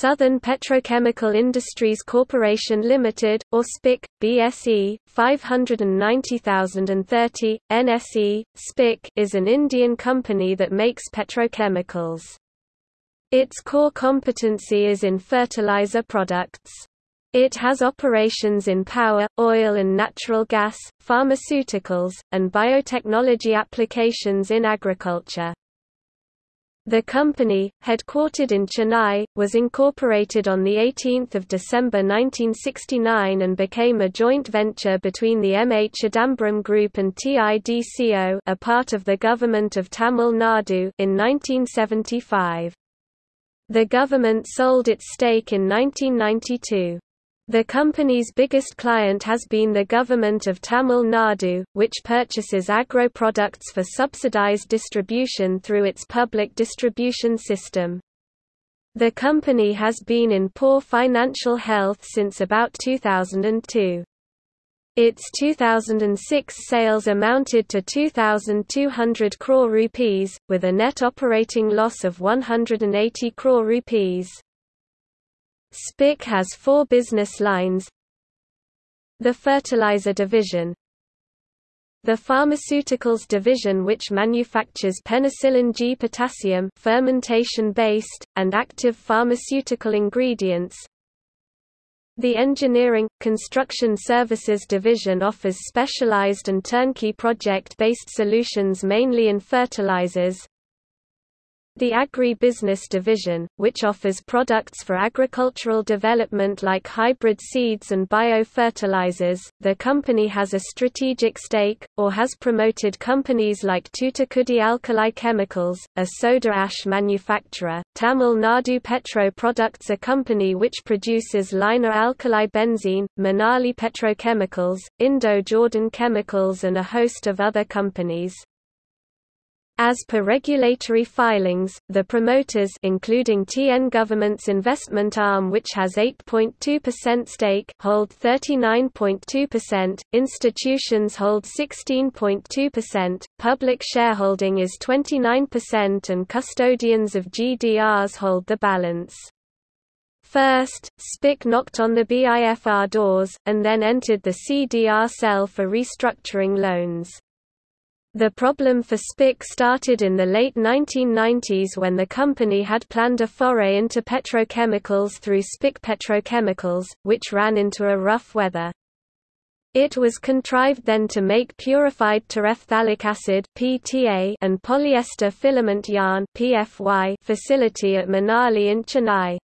Southern Petrochemical Industries Corporation Limited, or SPIC, BSE, 590,030, NSE, SPIC is an Indian company that makes petrochemicals. Its core competency is in fertilizer products. It has operations in power, oil and natural gas, pharmaceuticals, and biotechnology applications in agriculture. The company, headquartered in Chennai, was incorporated on 18 December 1969 and became a joint venture between the M. A. Chidambaram Group and TIDCO a part of the Government of Tamil Nadu in 1975. The government sold its stake in 1992. The company's biggest client has been the Government of Tamil Nadu, which purchases agro products for subsidized distribution through its public distribution system. The company has been in poor financial health since about 2002. Its 2006 sales amounted to 2,200 crore rupees, with a net operating loss of 180 crore rupees. SPIC has four business lines. The fertilizer division. The pharmaceuticals division which manufactures penicillin G potassium fermentation-based, and active pharmaceutical ingredients. The Engineering – Construction Services Division offers specialized and turnkey project-based solutions mainly in fertilizers, the Agri-Business Division, which offers products for agricultural development like hybrid seeds and biofertilizers, the company has a strategic stake, or has promoted companies like Tootukkudi Alkali Chemicals, a soda ash manufacturer, Tamil Nadu Petro Products a company which produces linear alkyl benzene, Manali Petrochemicals, Indo-Jordan Chemicals and a host of other companies. As per regulatory filings, the promoters including TN government's investment arm which has 8.2% stake hold 39.2%, institutions hold 16.2%, public shareholding is 29% and custodians of GDRs hold the balance. First, SPIC knocked on the BIFR doors, and then entered the CDR cell for restructuring loans. The problem for SPIC started in the late 1990s when the company had planned a foray into petrochemicals through SPIC Petrochemicals, which ran into a rough weather. It was contrived then to make purified terephthalic acid (PTA) and polyester filament yarn (PFY) facility at Manali in Chennai.